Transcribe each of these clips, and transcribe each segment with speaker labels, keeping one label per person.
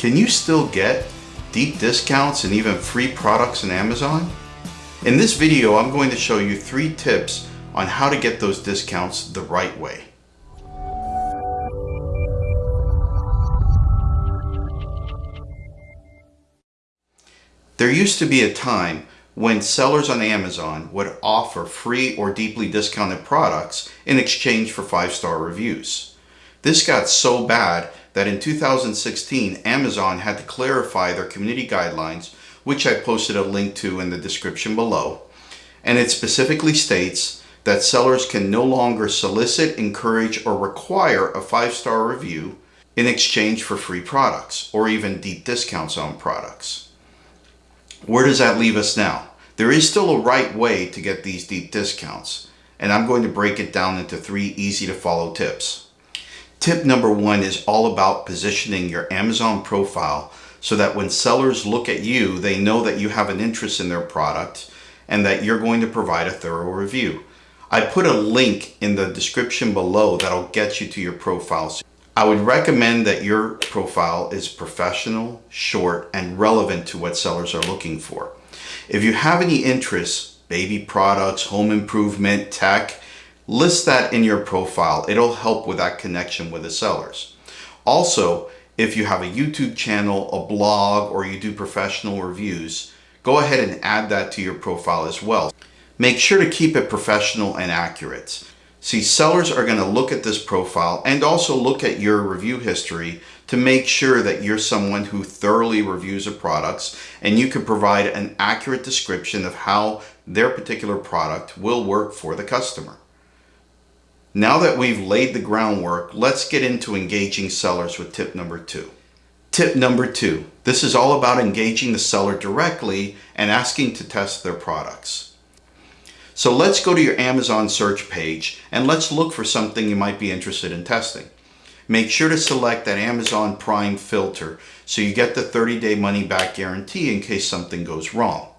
Speaker 1: Can you still get deep discounts and even free products on Amazon? In this video, I'm going to show you three tips on how to get those discounts the right way. There used to be a time when sellers on Amazon would offer free or deeply discounted products in exchange for five-star reviews. This got so bad that in 2016, Amazon had to clarify their community guidelines, which I posted a link to in the description below. And it specifically states that sellers can no longer solicit, encourage, or require a five-star review in exchange for free products or even deep discounts on products. Where does that leave us now? There is still a right way to get these deep discounts, and I'm going to break it down into three easy to follow tips. Tip number one is all about positioning your Amazon profile so that when sellers look at you, they know that you have an interest in their product and that you're going to provide a thorough review. I put a link in the description below that'll get you to your profile. I would recommend that your profile is professional, short, and relevant to what sellers are looking for. If you have any interests, baby products, home improvement, tech, list that in your profile. It'll help with that connection with the sellers. Also, if you have a YouTube channel, a blog, or you do professional reviews, go ahead and add that to your profile as well. Make sure to keep it professional and accurate. See, sellers are going to look at this profile and also look at your review history to make sure that you're someone who thoroughly reviews the products and you can provide an accurate description of how their particular product will work for the customer. Now that we've laid the groundwork, let's get into engaging sellers with tip number two. Tip number two, this is all about engaging the seller directly and asking to test their products. So let's go to your Amazon search page and let's look for something you might be interested in testing. Make sure to select that Amazon Prime filter so you get the 30-day money-back guarantee in case something goes wrong.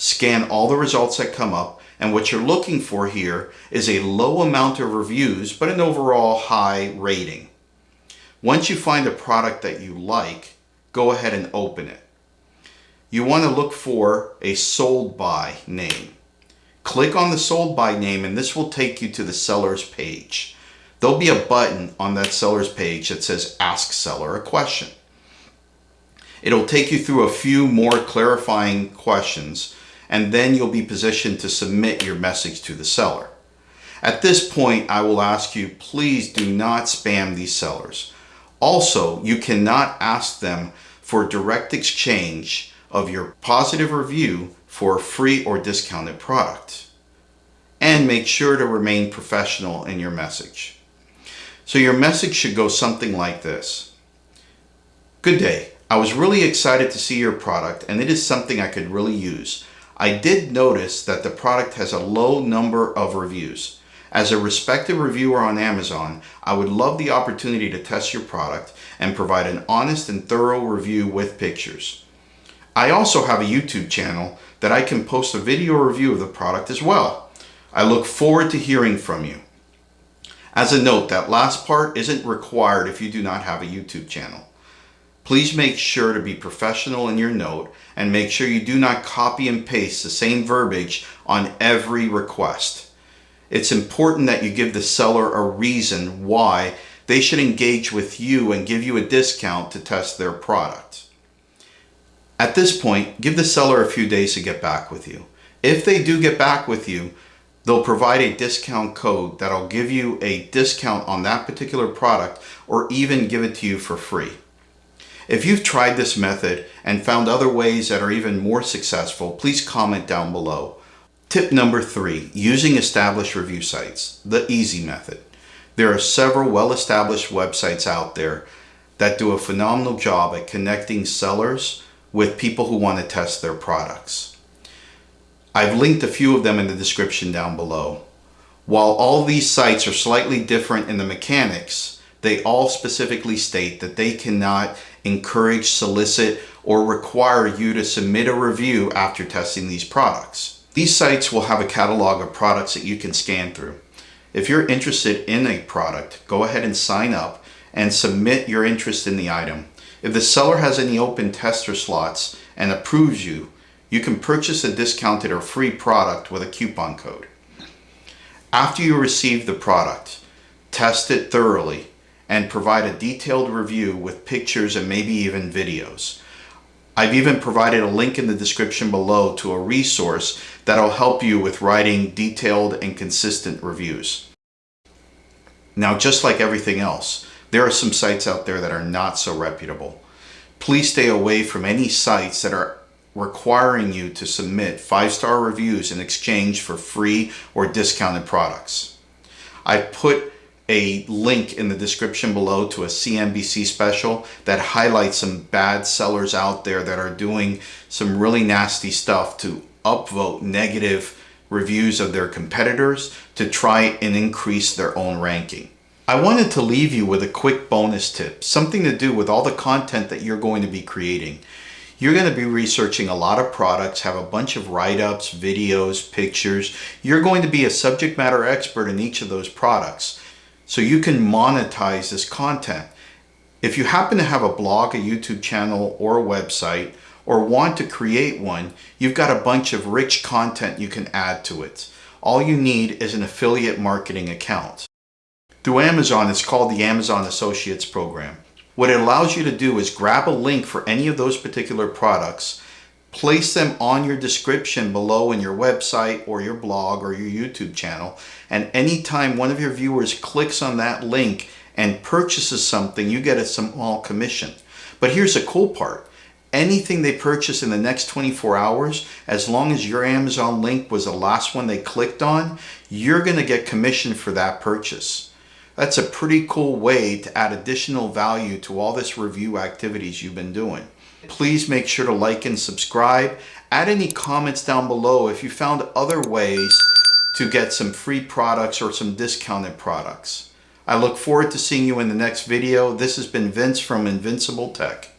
Speaker 1: Scan all the results that come up and what you're looking for here is a low amount of reviews, but an overall high rating. Once you find a product that you like, go ahead and open it. You want to look for a sold by name. Click on the sold by name and this will take you to the seller's page. There'll be a button on that seller's page that says ask seller a question. It'll take you through a few more clarifying questions and then you'll be positioned to submit your message to the seller. At this point, I will ask you, please do not spam these sellers. Also, you cannot ask them for direct exchange of your positive review for a free or discounted product. And make sure to remain professional in your message. So your message should go something like this. Good day. I was really excited to see your product and it is something I could really use. I did notice that the product has a low number of reviews. As a respected reviewer on Amazon, I would love the opportunity to test your product and provide an honest and thorough review with pictures. I also have a YouTube channel that I can post a video review of the product as well. I look forward to hearing from you. As a note, that last part isn't required if you do not have a YouTube channel. Please make sure to be professional in your note and make sure you do not copy and paste the same verbiage on every request. It's important that you give the seller a reason why they should engage with you and give you a discount to test their product. At this point, give the seller a few days to get back with you. If they do get back with you, they'll provide a discount code that'll give you a discount on that particular product or even give it to you for free. If you've tried this method and found other ways that are even more successful, please comment down below. Tip number three, using established review sites, the easy method. There are several well-established websites out there that do a phenomenal job at connecting sellers with people who want to test their products. I've linked a few of them in the description down below. While all these sites are slightly different in the mechanics, they all specifically state that they cannot encourage, solicit, or require you to submit a review after testing these products. These sites will have a catalog of products that you can scan through. If you're interested in a product, go ahead and sign up and submit your interest in the item. If the seller has any open tester slots and approves you, you can purchase a discounted or free product with a coupon code. After you receive the product, test it thoroughly and provide a detailed review with pictures and maybe even videos. I've even provided a link in the description below to a resource that'll help you with writing detailed and consistent reviews. Now, just like everything else, there are some sites out there that are not so reputable. Please stay away from any sites that are requiring you to submit five-star reviews in exchange for free or discounted products. I put a link in the description below to a CNBC special that highlights some bad sellers out there that are doing some really nasty stuff to upvote negative reviews of their competitors to try and increase their own ranking. I wanted to leave you with a quick bonus tip, something to do with all the content that you're going to be creating. You're going to be researching a lot of products, have a bunch of write-ups, videos, pictures. You're going to be a subject matter expert in each of those products so you can monetize this content. If you happen to have a blog, a YouTube channel, or a website, or want to create one, you've got a bunch of rich content you can add to it. All you need is an affiliate marketing account. Through Amazon, it's called the Amazon Associates Program. What it allows you to do is grab a link for any of those particular products, place them on your description below in your website or your blog or your YouTube channel. And anytime one of your viewers clicks on that link and purchases something, you get a small commission. But here's the cool part. Anything they purchase in the next 24 hours, as long as your Amazon link was the last one they clicked on, you're going to get commission for that purchase. That's a pretty cool way to add additional value to all this review activities you've been doing. Please make sure to like and subscribe. Add any comments down below if you found other ways to get some free products or some discounted products. I look forward to seeing you in the next video. This has been Vince from Invincible Tech.